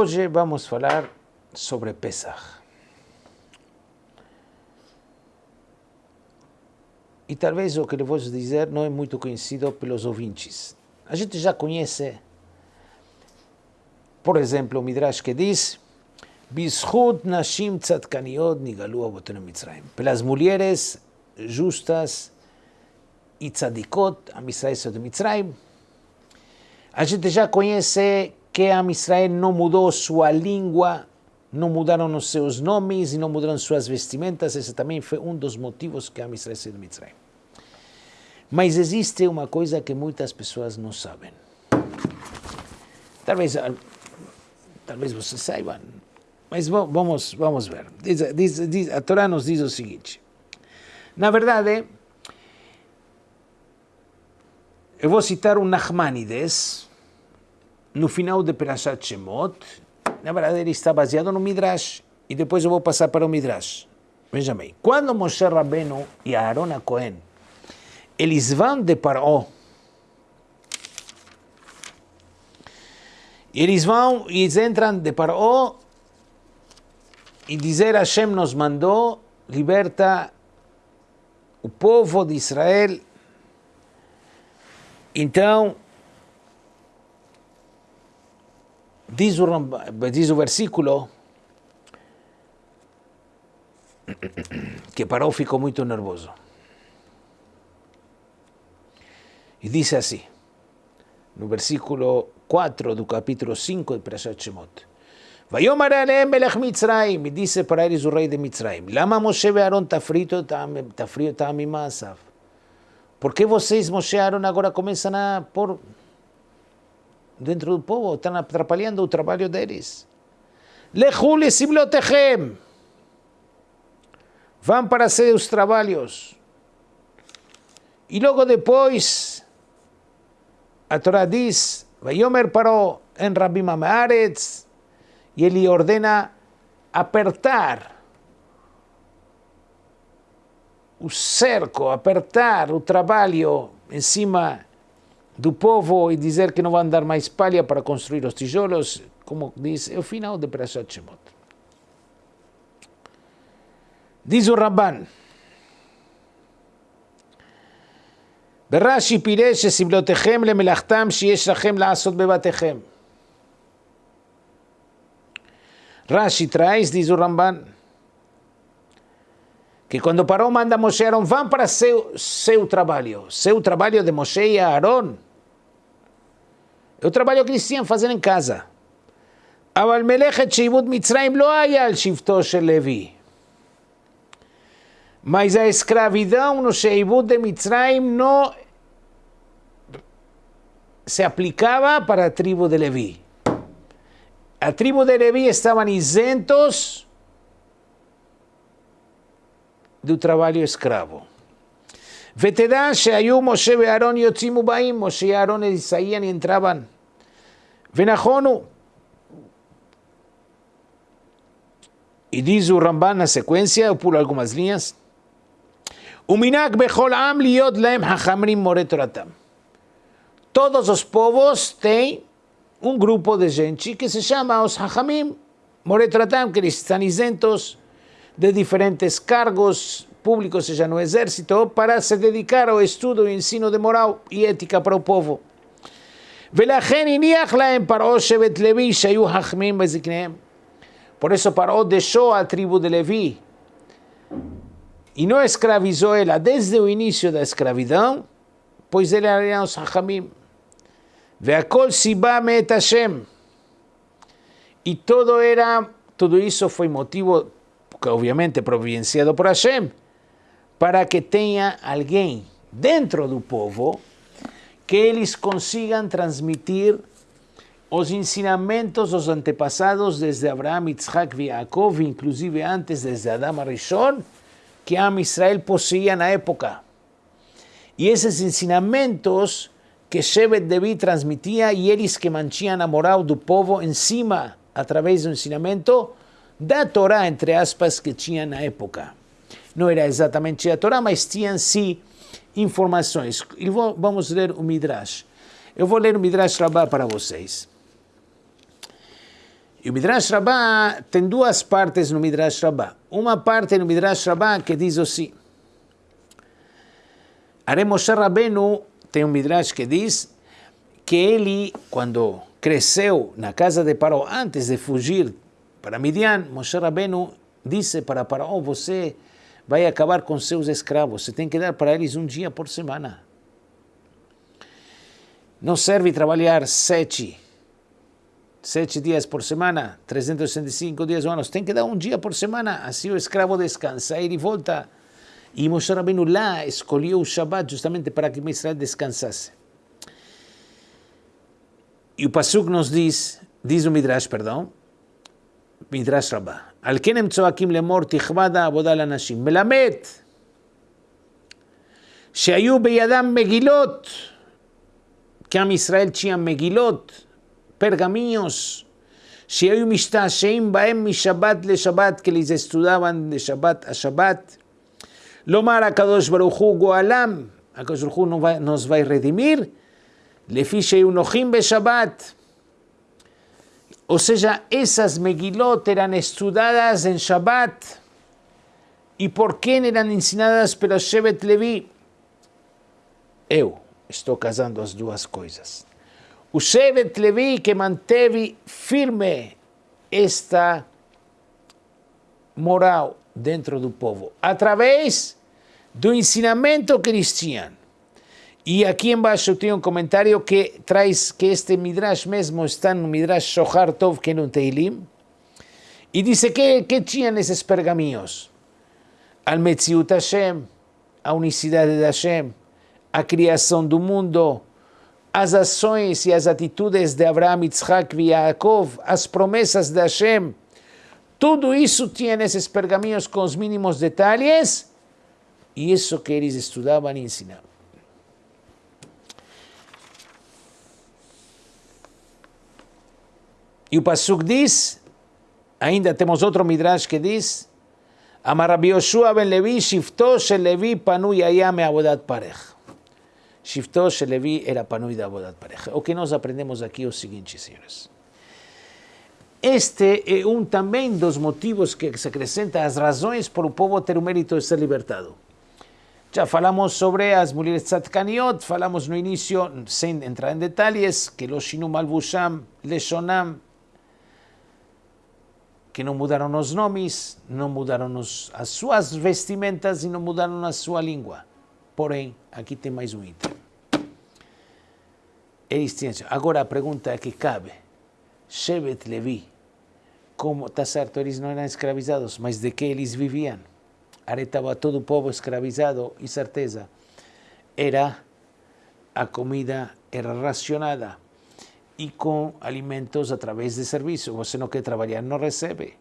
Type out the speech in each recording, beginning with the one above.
Hoje vamos falar sobre Pesach. E talvez o que eu vou dizer não é muito conhecido pelos ouvintes. A gente já conhece, por exemplo, o Midrash que diz Bishut Nashim Tzadkaniot Nigalu Avotenu Mitzrayim. Pelas mulheres justas e tzadikot, a de Mitzrayim. A gente já conhece que a Israel não mudou sua língua, não mudaram os seus nomes e não mudaram suas vestimentas. Esse também foi um dos motivos que a Israel saiu de Mitzrayim. Mas existe uma coisa que muitas pessoas não sabem. Talvez, talvez vocês saibam, mas vamos, vamos ver. Diz, diz, diz, a Torá nos diz o seguinte. Na verdade, eu vou citar um Nachmanides, no final de Perashat Shemot. Na verdade, ele está baseado no Midrash. E depois eu vou passar para o Midrash. Veja bem. Quando Moshe Rabbeinu e Aaron Cohen, eles vão de Paró, eles vão e eles entram de Paró e dizer Hashem nos mandou, liberta o povo de Israel. Então, diz o, diz o versículo que Paró ficou muito nervoso. E diz assim, no versículo 4 do capítulo 5 de Perashat Shemot. ויאמר עליהם מלך מצרים, dice para eles o rei de Mitzrayim, lama Moshe ואהרון תפריעו אותם ממעשיו? Por que vocês, Moshe e Aaron, agora começam a pôr dentro do povo, estão atrapalhando o trabalho deles? Lechu lesiblotechem. Vão para seus trabalhos. E logo depois, a Torá diz, Vayomer parou em Rabbi Amaretz, e ele ordena apertar o cerco, apertar o trabalho em cima do povo e dizer que não vão dar mais palha para construir os tijolos, como diz, é o final de Perashat Shemot. Diz o Rabban, ברש"י פירש שסבלותיכם למלאכתם שיש לכם לעשות בבתיכם. Rashi traz, diz o Ramban, que quando Paró manda Moshe e Aaron, vão para seu, seu trabalho, seu trabalho de Moshe e Aaron, é o trabalho que eles tinham fazer em casa. אבל מלאכת שעבוד מצרים לא היה על שבטו של לוי. Mas a escravidão no Sheibut de Mitzrayim não se aplicava para a tribo de Levi. A tribo de Levi estavam isentos do trabalho escravo. Vetedá, Sheayú, Moshe, Bearón, Yotzimu, Baim, Moshe, Aarón, Isaías y entraban. Venajonu. Y dice Ramban la secuencia, o pulo algunas líneas. Uminak bechol am liot laem hachamrim moretoratam. Todos los povos tienen un grupo de gente que se llama os hachamim moretoratam, que están isentos de diferentes cargos, público, ou seja, no exército, para se dedicar ao estudo e ensino de moral e ética para o povo. Por isso Paró deixou a tribo de Levi e não escravizou ela ah, desde o início da escravidão, pois ele era os Hachamim. Hashem. E todo era, tudo isso foi motivo, obviamente, providenciado por Hashem, para que tenha alguém dentro do povo que eles consigam transmitir os ensinamentos dos antepassados desde Abraão, Isaac e Jacob, inclusive antes desde Adão Arishon, que a Israel possuía na época. E esses ensinamentos que Shevet Devi transmitia e eles que mantinham a moral do povo em cima, através do ensinamento da Torá, entre aspas, que tinha na época. Não era exatamente a Torá, mas tinham sim informações. E vou, vamos ler o Midrash. Eu vou ler o Midrash Rabbah para vocês. E o Midrash Rabbah tem duas partes no Midrash Rabbah. Uma parte no Midrash Rabbah que diz assim, Are Moshe Rabbeinu tem um Midrash que diz que ele, quando cresceu na casa de Paró, antes de fugir para Midian, Moshe Rabbeinu disse para Paró, você vai acabar com seus escravos, você tem que dar para eles um dia por semana. Não serve trabalhar sete sete dias por semana, 365 dias ao ano, tem que dar um dia por semana, assim o escravo descansa, ele volta. E Moshe Rabbeinu lá escolheu o Shabbat justamente para que Israel descansasse. E o Pasuk nos diz, diz o Midrash, perdão, Midrash Rabbah, על כן הם צועקים לאמור תכבד העבודה לנשים. מלמד שהיו בידם מגילות, כי עם ישראל tinha מגילות, pergaminhos, שהיו משתעשעים בהם משבת לשבת, כי לזה estudaban de שבת a שבת. לומר הקדוש ברוך הוא גואלם, הקדוש ברוך הוא vai redimir, לפי שהיו נוחים בשבת. Ou seja, essas Megilot eram estudadas em Shabbat. E por quem eram ensinadas pelo Shevet Levi? Eu estou casando as duas coisas. O Shevet Levi que manteve firme esta moral dentro do povo, através do ensinamento que eles tinham. E aqui embaixo tem um comentário que traz que este Midrash mesmo está no Midrash Shohar Tov, que é no Teilim, e diz que, que tinha nesses pergaminhos? Al Metziut Hashem, a unicidade de Hashem, a criação do mundo, as ações e as atitudes de Abraham, Yitzhak e Yaakov, as promessas de Hashem, tudo isso tinha nesses pergaminhos com os mínimos detalhes, e isso que eles estudavam e ensinavam. E o Passuk diz, ainda temos outro Midrash que diz, Amar Rabi Yoshua ben Levi, Shifto shel Levi panu yayame abodat parej. Shifto shel Levi era panu de abodat parej. O que nós aprendemos aqui é o seguinte, senhores. Este eh, é um também dos motivos que se acrescenta às razões para o povo ter o mérito de ser libertado. Já falamos sobre as mulheres tzadkaniot, falamos no início, sem entrar em detalhes, que Loshinu Malbusham, Leshonam, que não mudaram os nomes, não mudaram os, as suas vestimentas e não mudaram a sua língua. Porém, aqui tem mais um item. Eles tinham, agora a pergunta é que cabe. Shevet Levi, como está certo, eles não eram escravizados, mas de que eles viviam? Aí estava todo o povo escravizado e certeza. Era a comida era racionada e com alimentos através de serviço. Você não quer trabalhar, não recebe.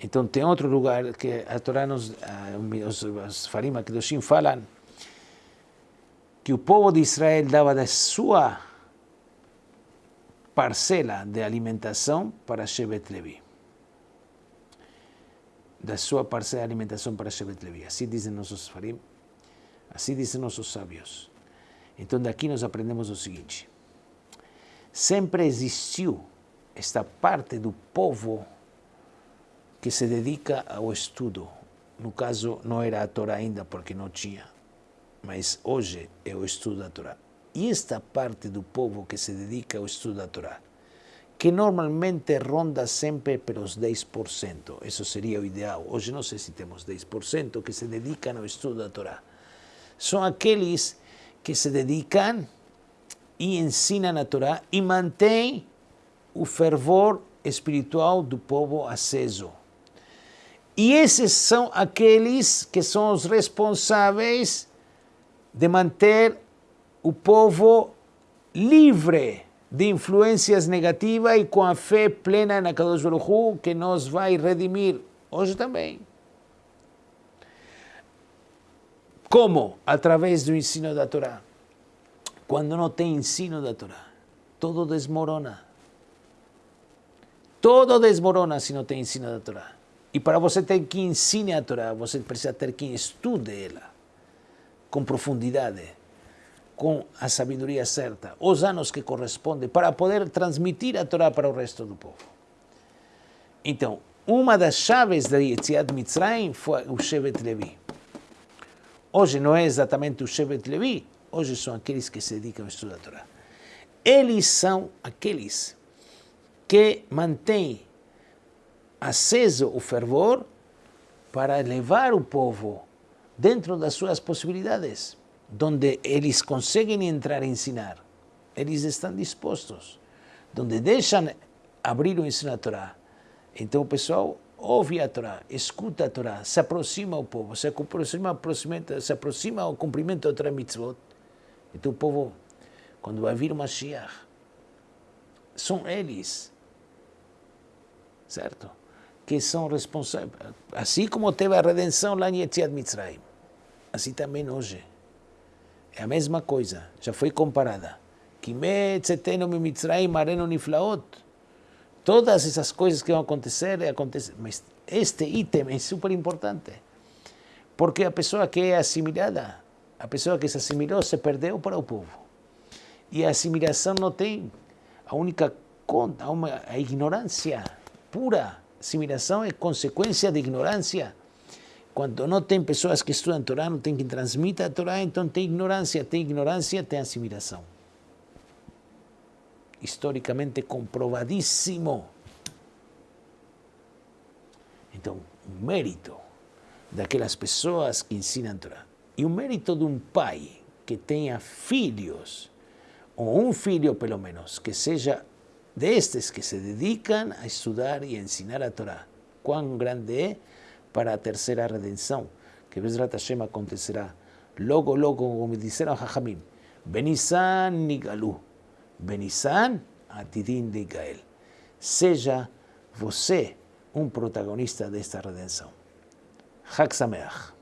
Então tem outro lugar que a Torá nos, os, os Farim Kedoshim falam que o povo de Israel dava da sua parcela de alimentação para Shevet Levi. Da sua parcela de alimentação para Shevet Levi. Assim dizem nossos Farim, assim dizem nossos sábios. Então daqui nós aprendemos o seguinte sempre existiu esta parte do povo que se dedica ao estudo. No caso, não era a Torá ainda, porque não tinha, mas hoje é o estudo da Torá. E esta parte do povo que se dedica ao estudo da Torá, que normalmente ronda sempre pelos 10%, isso seria o ideal. Hoje não sei se temos 10% que se dedicam ao estudo da Torá. São aqueles que se dedicam e ensina na Torá e mantém o fervor espiritual do povo aceso. E esses são aqueles que são os responsáveis de manter o povo livre de influências negativas e com a fé plena na Kadosh Baruch que nos vai redimir hoje também. Como? Através do ensino da Torá. Quando não tem ensino da Torá, todo desmorona. Todo desmorona se não tem ensino da Torá. E para você ter que ensine a Torá, você precisa ter quem estude ela com profundidade, com a sabedoria certa, os anos que correspondem, para poder transmitir a Torá para o resto do povo. Então, uma das chaves da Yetziat Mitzrayim foi o Shevet Levi. Hoje não é exatamente o Shevet Levi, hoje são aqueles que se dedicam a estudar a Torá. Eles são aqueles que mantêm aceso o fervor para levar o povo dentro das suas possibilidades, onde eles conseguem entrar e ensinar. Eles estão dispostos. Onde deixam abrir o ensino da Torá. Então o pessoal ouve a Torá, escuta a Torá, se aproxima ao povo, se aproxima, se aproxima ao cumprimento da Torá mitzvot. Então o povo, quando vai vir o Mashiach, são eles, certo? Que são responsáveis. Assim como teve a redenção lá em Yetziat Mitzrayim, assim também hoje. É a mesma coisa, já foi comparada. Todas essas coisas que vão acontecer, acontecem. Mas este item é super importante. Porque a pessoa que é assimilada, a pessoa que se assimilou, se perdeu para o povo. E a assimilação não tem a única conta, a ignorância pura. Assimilação é consequência de ignorância. Quando não tem pessoas que estudam a Torá, não tem quem transmita a Torá, então tem ignorância, tem ignorância, tem assimilação. Historicamente comprovadíssimo. Então, o mérito daquelas pessoas que ensinam a Torá e o mérito de um pai que tenha filhos, ou um filho pelo menos, que seja destes que se dedicam a estudar e a ensinar a Torá. Quão grande é para a terceira redenção, que Bezrat Hashem acontecerá logo, logo, como disseram Hachamim, Benisan Nigalu, Benisan Atidin de Gael. Seja você um protagonista desta redenção. Hak Sameach.